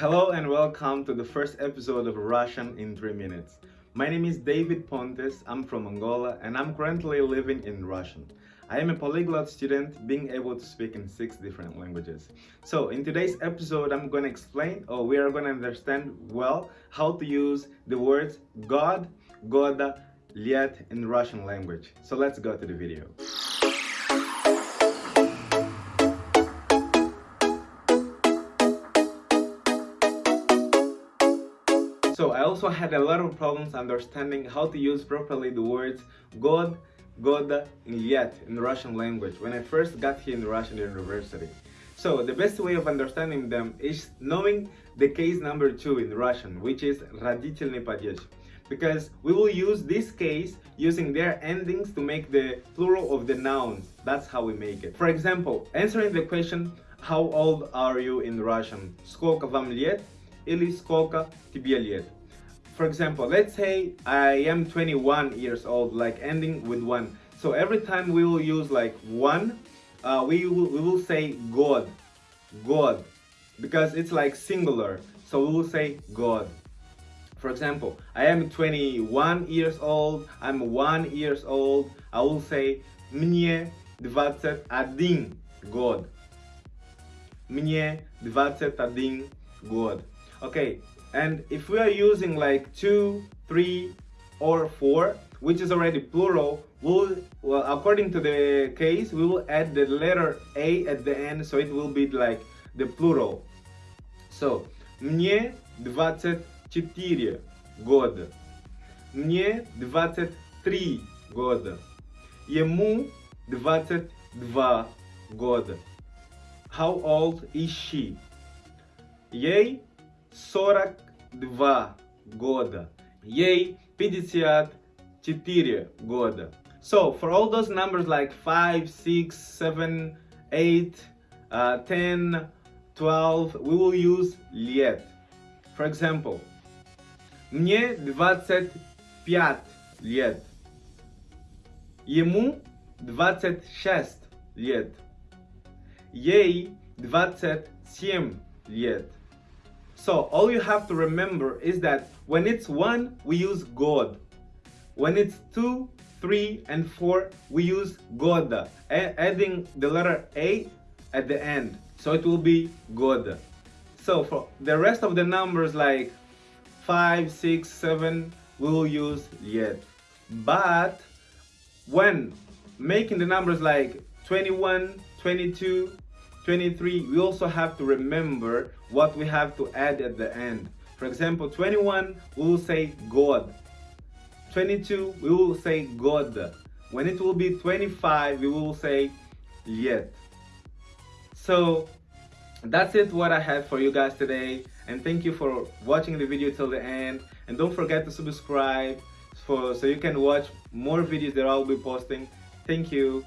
Hello and welcome to the first episode of Russian in 3 minutes. My name is David Pontes, I'm from Angola and I'm currently living in Russian. I am a polyglot student being able to speak in six different languages. So in today's episode I'm going to explain or we are going to understand well how to use the words God, Goda, Liet in Russian language. So let's go to the video. So I also had a lot of problems understanding how to use properly the words God, Goda, and Liet in the Russian language when I first got here in the Russian university. So the best way of understanding them is knowing the case number two in Russian, which is родительный падеж. Because we will use this case using their endings to make the plural of the nouns. That's how we make it. For example, answering the question, how old are you in Russian? Сколько вам лет? Ellis Coca For example, let's say I am 21 years old, like ending with one. So every time we will use like one, uh, we, will, we will say God, God, because it's like singular. So we will say God. For example, I am 21 years old, I'm 1 years old, I will say Mnie 21 God. Mnie 21 God Okay, and if we are using like two, three, or four, which is already plural, we'll, well, according to the case, we will add the letter A at the end, so it will be like the plural. So, мне 24 года. Мне 23 года. Ему 22 года. How old is she? Ей 42 года. Ей 54 года. So for all those numbers like 5, 6, 7, 8, uh, 10, 12, we will use лет. For example, мне 25 лет. Ему 26 лет. Ей 27 лет. So all you have to remember is that when it's one, we use God. When it's two, three, and four, we use Goda, adding the letter A at the end. So it will be Goda. So for the rest of the numbers like five, six, seven, we will use Liet. But when making the numbers like 21, 22, 23, we also have to remember what we have to add at the end. For example, 21, we will say God. 22, we will say God. When it will be 25, we will say Liet. So that's it what I had for you guys today and thank you for watching the video till the end and don't forget to subscribe for so you can watch more videos that I'll be posting. Thank you.